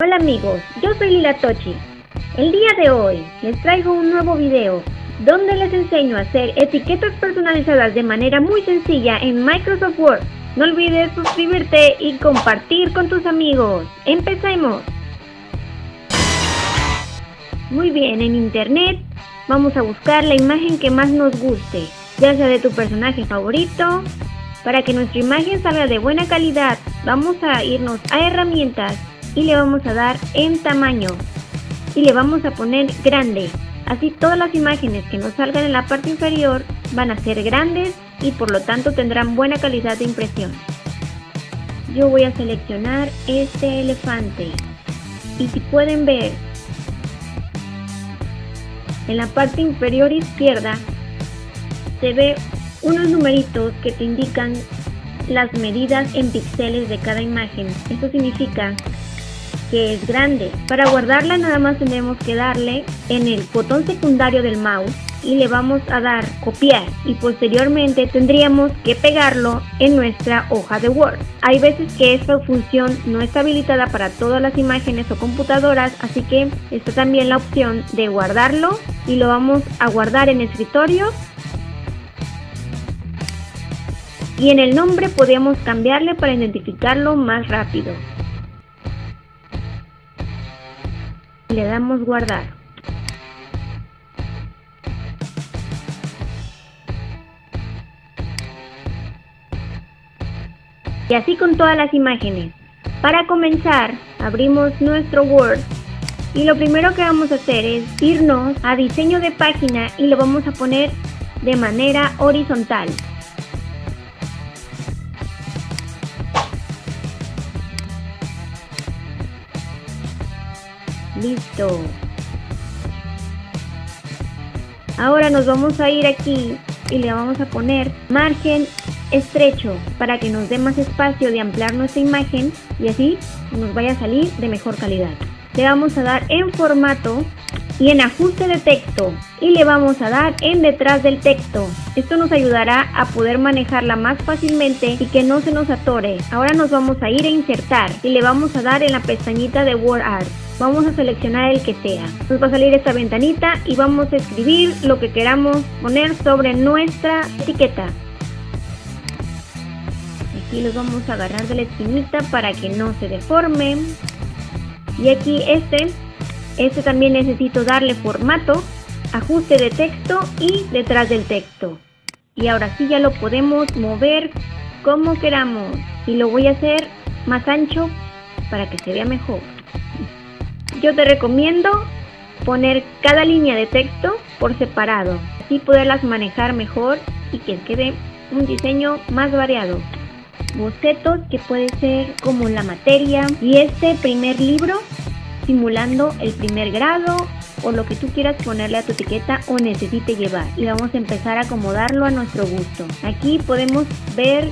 Hola amigos, yo soy Lila Tochi. El día de hoy les traigo un nuevo video donde les enseño a hacer etiquetas personalizadas de manera muy sencilla en Microsoft Word. No olvides suscribirte y compartir con tus amigos. ¡Empecemos! Muy bien, en internet vamos a buscar la imagen que más nos guste, ya sea de tu personaje favorito. Para que nuestra imagen salga de buena calidad, vamos a irnos a herramientas y le vamos a dar en tamaño y le vamos a poner grande. Así todas las imágenes que nos salgan en la parte inferior van a ser grandes y por lo tanto tendrán buena calidad de impresión. Yo voy a seleccionar este elefante y si pueden ver en la parte inferior izquierda se ve unos numeritos que te indican las medidas en píxeles de cada imagen. Esto significa que es grande. Para guardarla nada más tenemos que darle en el botón secundario del mouse y le vamos a dar copiar y posteriormente tendríamos que pegarlo en nuestra hoja de Word. Hay veces que esta función no está habilitada para todas las imágenes o computadoras, así que está también la opción de guardarlo y lo vamos a guardar en escritorio. Y en el nombre podemos cambiarle para identificarlo más rápido. Le damos guardar. Y así con todas las imágenes. Para comenzar, abrimos nuestro Word y lo primero que vamos a hacer es irnos a diseño de página y lo vamos a poner de manera horizontal. Listo. Ahora nos vamos a ir aquí y le vamos a poner margen estrecho para que nos dé más espacio de ampliar nuestra imagen y así nos vaya a salir de mejor calidad. Le vamos a dar en formato y en ajuste de texto y le vamos a dar en detrás del texto. Esto nos ayudará a poder manejarla más fácilmente y que no se nos atore. Ahora nos vamos a ir a insertar y le vamos a dar en la pestañita de Word Art vamos a seleccionar el que sea. Nos va a salir esta ventanita y vamos a escribir lo que queramos poner sobre nuestra etiqueta. Aquí los vamos a agarrar de la esquinita para que no se deforme. Y aquí este, este también necesito darle formato, ajuste de texto y detrás del texto. Y ahora sí ya lo podemos mover como queramos. Y lo voy a hacer más ancho para que se vea mejor yo te recomiendo poner cada línea de texto por separado, así poderlas manejar mejor y que quede un diseño más variado. Bocetos que puede ser como la materia y este primer libro simulando el primer grado o lo que tú quieras ponerle a tu etiqueta o necesite llevar y vamos a empezar a acomodarlo a nuestro gusto. Aquí podemos ver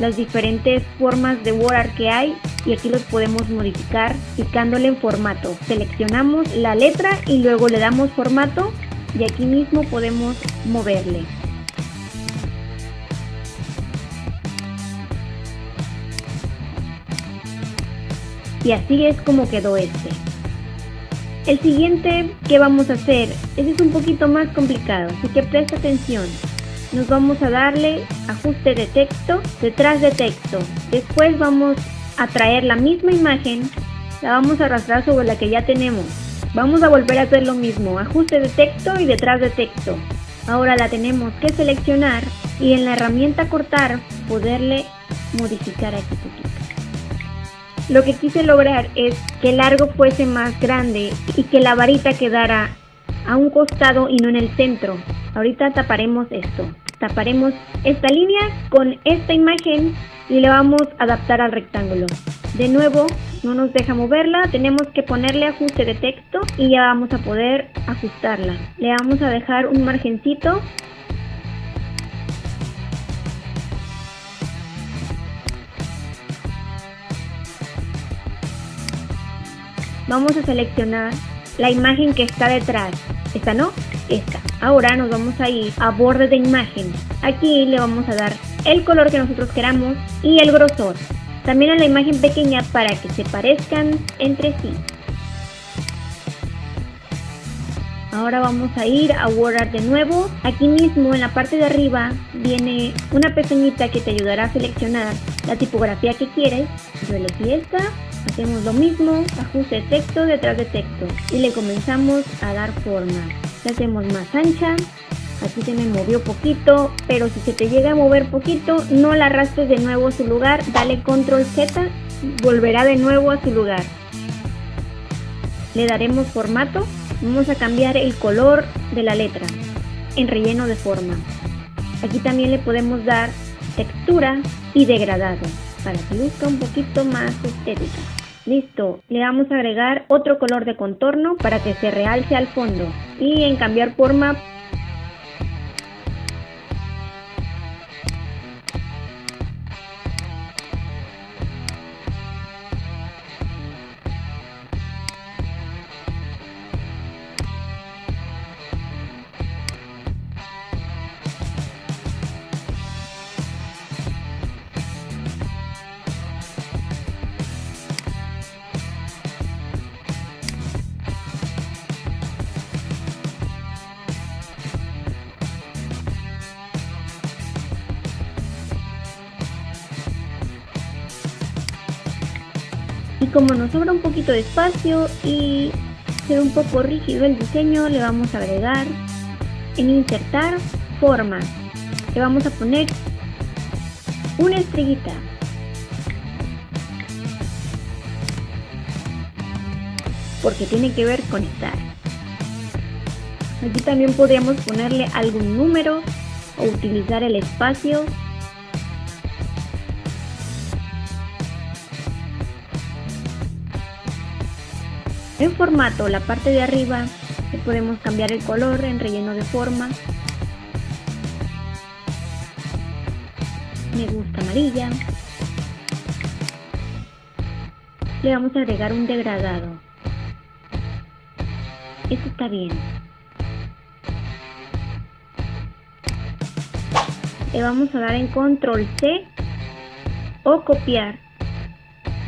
las diferentes formas de Word que hay y aquí los podemos modificar picándole en formato. Seleccionamos la letra y luego le damos formato y aquí mismo podemos moverle. Y así es como quedó este. El siguiente que vamos a hacer, ese es un poquito más complicado, así que presta atención nos vamos a darle ajuste de texto detrás de texto. Después vamos a traer la misma imagen, la vamos a arrastrar sobre la que ya tenemos. Vamos a volver a hacer lo mismo, ajuste de texto y detrás de texto. Ahora la tenemos que seleccionar y en la herramienta cortar poderle modificar aquí poquito. Lo que quise lograr es que el largo fuese más grande y que la varita quedara a un costado y no en el centro. Ahorita taparemos esto. Taparemos esta línea con esta imagen y le vamos a adaptar al rectángulo. De nuevo, no nos deja moverla, tenemos que ponerle ajuste de texto y ya vamos a poder ajustarla. Le vamos a dejar un margencito vamos a seleccionar la imagen que está detrás. Esta no, esta. Ahora nos vamos a ir a borde de imagen. Aquí le vamos a dar el color que nosotros queramos y el grosor. también a la imagen pequeña para que se parezcan entre sí. Ahora vamos a ir a WordArt de nuevo. Aquí mismo en la parte de arriba viene una pestañita que te ayudará a seleccionar la tipografía que quieres. Yo elegí esta. Hacemos lo mismo, ajuste texto detrás de texto y le comenzamos a dar forma. La hacemos más ancha. Aquí se me movió poquito, pero si se te llega a mover poquito, no la arrastres de nuevo a su lugar. Dale control Z, volverá de nuevo a su lugar. Le daremos formato Vamos a cambiar el color de la letra en relleno de forma. Aquí también le podemos dar textura y degradado para que luzca un poquito más estética. Listo, le vamos a agregar otro color de contorno para que se realce al fondo y en cambiar forma como nos sobra un poquito de espacio y se ve un poco rígido el diseño le vamos a agregar en insertar forma le vamos a poner una estrellita. Porque tiene que ver con estar. Aquí también podríamos ponerle algún número o utilizar el espacio En formato, la parte de arriba, le podemos cambiar el color en relleno de forma. Me gusta amarilla. Le vamos a agregar un degradado. Esto está bien. Le vamos a dar en control C o copiar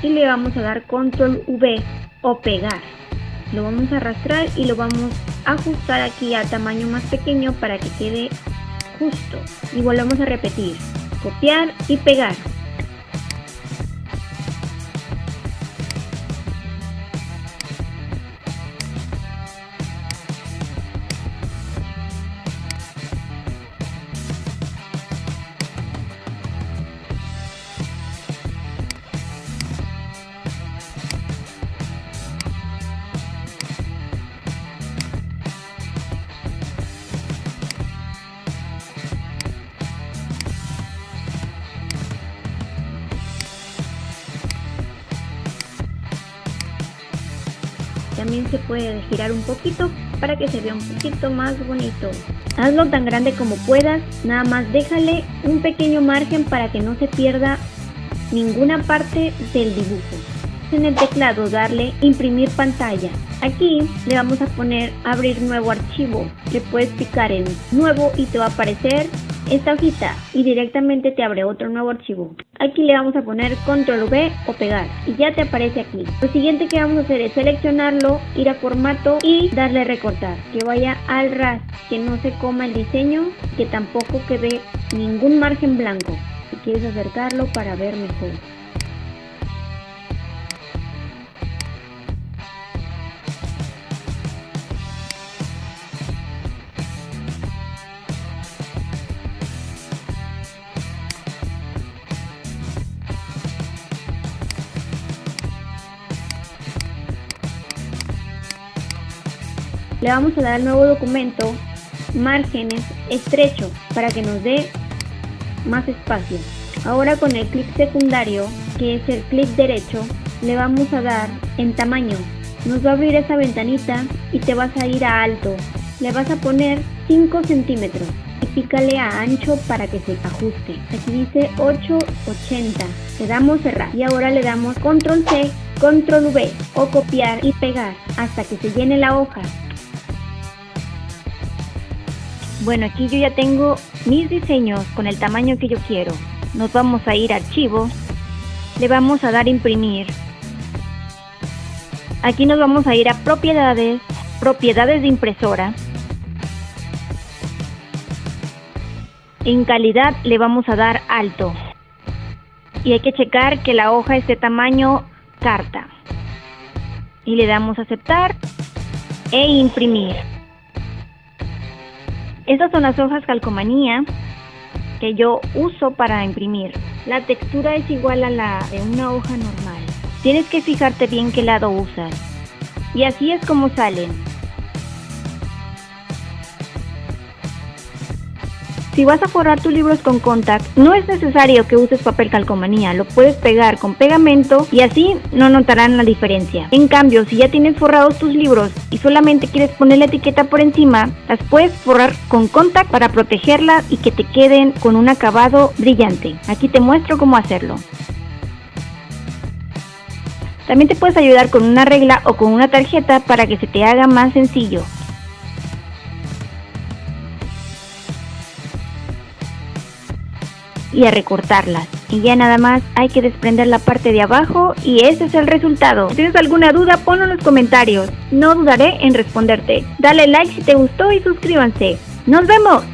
y le vamos a dar control V o pegar lo vamos a arrastrar y lo vamos a ajustar aquí a tamaño más pequeño para que quede justo. Y volvemos a repetir copiar y pegar también se puede girar un poquito para que se vea un poquito más bonito. Hazlo tan grande como puedas, nada más déjale un pequeño margen para que no se pierda ninguna parte del dibujo. En el teclado darle imprimir pantalla. Aquí le vamos a poner abrir nuevo archivo. Le puedes picar en nuevo y te va a aparecer esta hojita y directamente te abre otro nuevo archivo. Aquí le vamos a poner control V o pegar y ya te aparece aquí. Lo siguiente que vamos a hacer es seleccionarlo, ir a formato y darle recortar. Que vaya al ras, que no se coma el diseño, que tampoco quede ningún margen blanco. Si quieres acercarlo para ver mejor. Le vamos a dar al nuevo documento márgenes estrecho para que nos dé más espacio. Ahora con el clic secundario, que es el clic derecho, le vamos a dar en tamaño. Nos va a abrir esa ventanita y te vas a ir a alto. Le vas a poner 5 centímetros y pícale a ancho para que se ajuste. Aquí dice 880. Le damos cerrar y ahora le damos control C, control V o copiar y pegar hasta que se llene la hoja. Bueno, aquí yo ya tengo mis diseños con el tamaño que yo quiero. Nos vamos a ir a archivo le vamos a dar imprimir. Aquí nos vamos a ir a propiedades, propiedades de impresora. En calidad le vamos a dar alto. Y hay que checar que la hoja esté tamaño carta. Y le damos a aceptar e imprimir. Estas son las hojas calcomanía que yo uso para imprimir. La textura es igual a la de una hoja normal. Tienes que fijarte bien qué lado usas. Y así es como salen. Si vas a forrar tus libros con contact, no es necesario que uses papel calcomanía, lo puedes pegar con pegamento y así no notarán la diferencia. En cambio, si ya tienes forrados tus libros y solamente quieres poner la etiqueta por encima, las puedes forrar con contact para protegerla y que te queden con un acabado brillante. Aquí te muestro cómo hacerlo. También te puedes ayudar con una regla o con una tarjeta para que se te haga más sencillo. Y a recortarlas. Y ya nada más hay que desprender la parte de abajo y ese es el resultado. Si tienes alguna duda, ponlo en los comentarios. No dudaré en responderte. Dale like si te gustó y suscríbanse. ¡Nos vemos!